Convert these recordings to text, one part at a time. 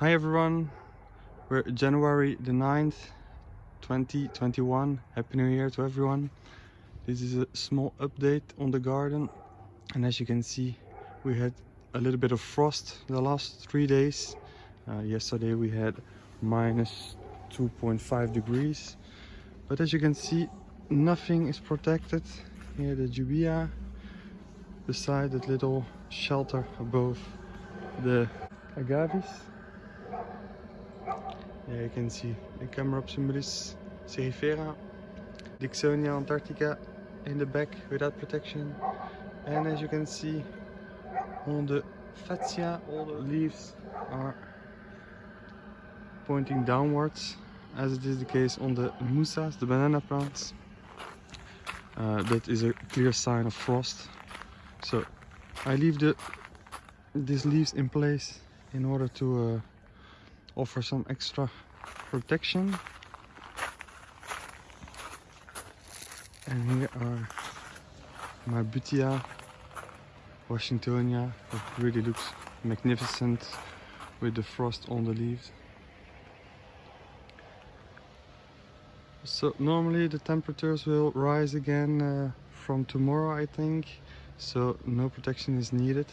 Hi everyone, we're January the 9th, 2021. Happy New Year to everyone. This is a small update on the garden and as you can see we had a little bit of frost the last three days. Uh, yesterday we had minus 2.5 degrees but as you can see nothing is protected. Here the Jubaea beside that little shelter above the agaves yeah, you can see the Chamaerops humilis cerifera, Dicksonia antarctica in the back without protection. And as you can see on the Fatsia, all the leaves are pointing downwards as it is the case on the Musas, the banana plants. Uh, that is a clear sign of frost. So I leave the these leaves in place in order to uh, offer some extra protection. And here are my Butia Washingtonia it really looks magnificent with the frost on the leaves. So normally the temperatures will rise again uh, from tomorrow I think. So no protection is needed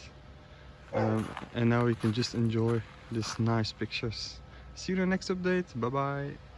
um, and now we can just enjoy these nice pictures. See you in the next update. Bye bye